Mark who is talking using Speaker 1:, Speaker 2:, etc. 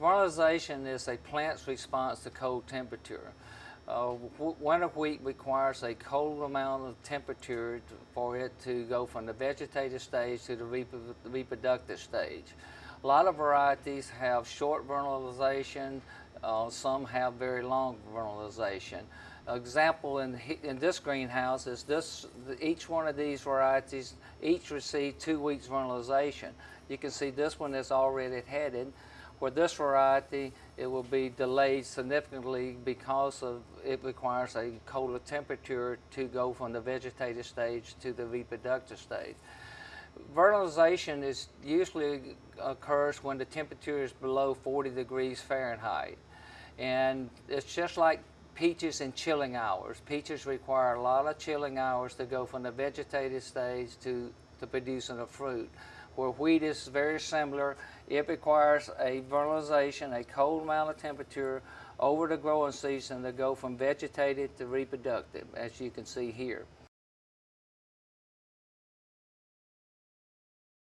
Speaker 1: Vernalization is a plant's response to cold temperature. Uh, winter wheat requires a cold amount of temperature for it to go from the vegetative stage to the reproductive stage. A lot of varieties have short vernalization, uh, some have very long vernalization. Example in, in this greenhouse is this, each one of these varieties, each received two weeks vernalization. You can see this one is already headed. Where this variety, it will be delayed significantly because of it requires a colder temperature to go from the vegetative stage to the reproductive stage. Vernalization is usually occurs when the temperature is below 40 degrees Fahrenheit. And it's just like peaches in chilling hours. Peaches require a lot of chilling hours to go from the vegetative stage to, to producing a fruit. Where wheat is very similar, it requires a vernalization, a cold amount of temperature over the growing season to go from vegetative to reproductive, as you can see here.